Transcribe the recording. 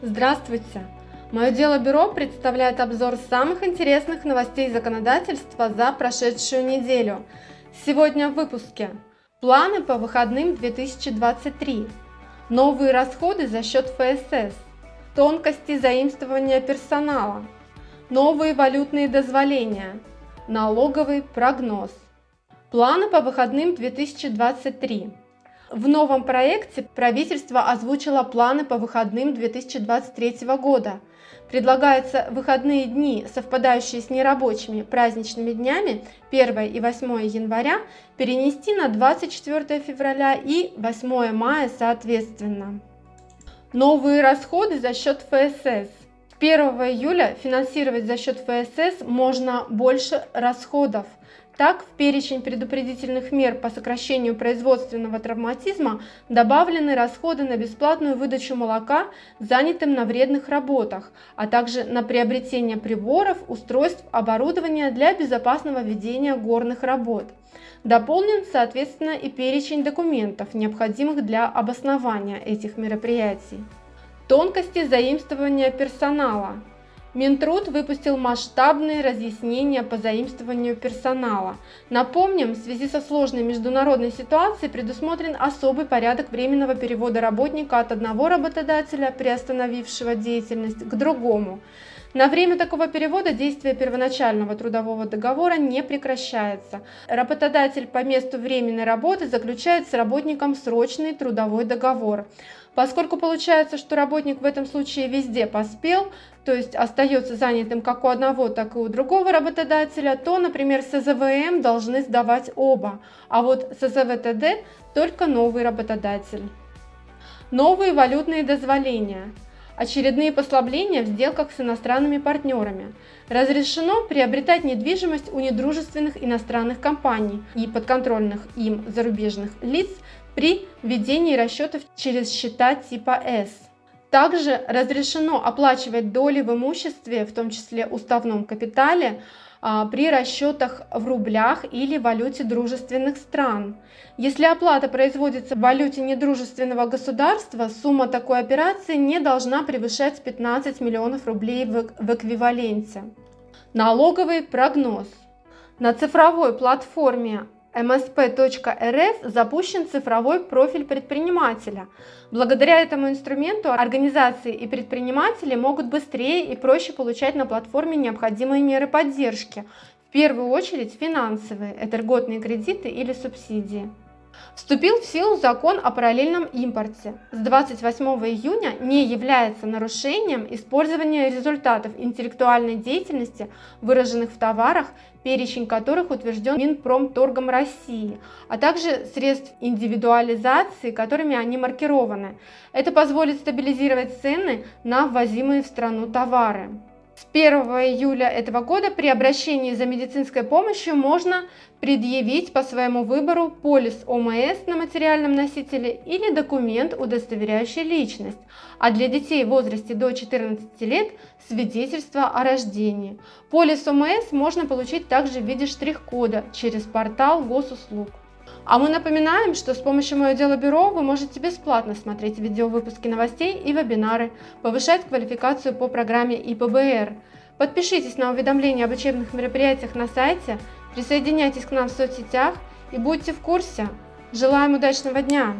Здравствуйте! Мое дело бюро представляет обзор самых интересных новостей законодательства за прошедшую неделю. Сегодня в выпуске. Планы по выходным 2023. Новые расходы за счет ФСС. Тонкости заимствования персонала. Новые валютные дозволения. Налоговый прогноз. Планы по выходным 2023. В новом проекте правительство озвучило планы по выходным 2023 года. Предлагаются выходные дни, совпадающие с нерабочими праздничными днями 1 и 8 января, перенести на 24 февраля и 8 мая соответственно. Новые расходы за счет ФСС. 1 июля финансировать за счет ФСС можно больше расходов. Так, в перечень предупредительных мер по сокращению производственного травматизма добавлены расходы на бесплатную выдачу молока занятым на вредных работах, а также на приобретение приборов, устройств, оборудования для безопасного ведения горных работ. Дополнен, соответственно, и перечень документов, необходимых для обоснования этих мероприятий. Тонкости заимствования персонала. Минтруд выпустил масштабные разъяснения по заимствованию персонала. Напомним, в связи со сложной международной ситуацией предусмотрен особый порядок временного перевода работника от одного работодателя, приостановившего деятельность, к другому. На время такого перевода действие первоначального трудового договора не прекращается. Работодатель по месту временной работы заключает с работником срочный трудовой договор. Поскольку получается, что работник в этом случае везде поспел, то есть остается занятым как у одного, так и у другого работодателя, то, например, СЗВМ должны сдавать оба, а вот СЗВТД только новый работодатель. Новые валютные дозволения. Очередные послабления в сделках с иностранными партнерами. Разрешено приобретать недвижимость у недружественных иностранных компаний и подконтрольных им зарубежных лиц при ведении расчетов через счета типа S. Также разрешено оплачивать доли в имуществе, в том числе уставном капитале, при расчетах в рублях или валюте дружественных стран. Если оплата производится в валюте недружественного государства, сумма такой операции не должна превышать 15 миллионов рублей в эквиваленте. Налоговый прогноз. На цифровой платформе msp.rf запущен цифровой профиль предпринимателя. Благодаря этому инструменту организации и предприниматели могут быстрее и проще получать на платформе необходимые меры поддержки, в первую очередь финансовые, это льготные кредиты или субсидии. Вступил в силу закон о параллельном импорте. С 28 июня не является нарушением использование результатов интеллектуальной деятельности, выраженных в товарах, перечень которых утвержден Минпромторгом России, а также средств индивидуализации, которыми они маркированы. Это позволит стабилизировать цены на ввозимые в страну товары. С 1 июля этого года при обращении за медицинской помощью можно предъявить по своему выбору полис ОМС на материальном носителе или документ, удостоверяющий личность, а для детей в возрасте до 14 лет свидетельство о рождении. Полис ОМС можно получить также в виде штрих-кода через портал госуслуг. А мы напоминаем, что с помощью Мое Дело Бюро вы можете бесплатно смотреть видеовыпуски новостей и вебинары, повышать квалификацию по программе ИПБР. Подпишитесь на уведомления об учебных мероприятиях на сайте, присоединяйтесь к нам в соцсетях и будьте в курсе. Желаем удачного дня!